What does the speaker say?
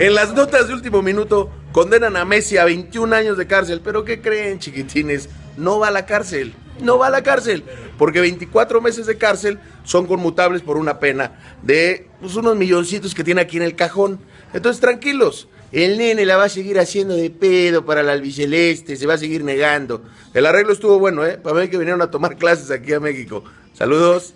En las notas de último minuto condenan a Messi a 21 años de cárcel. Pero ¿qué creen, chiquitines? No va a la cárcel. No va a la cárcel. Porque 24 meses de cárcel son conmutables por una pena de pues, unos milloncitos que tiene aquí en el cajón. Entonces, tranquilos. El nene la va a seguir haciendo de pedo para la albiceleste, se va a seguir negando. El arreglo estuvo bueno, ¿eh? Para ver que vinieron a tomar clases aquí a México. Saludos.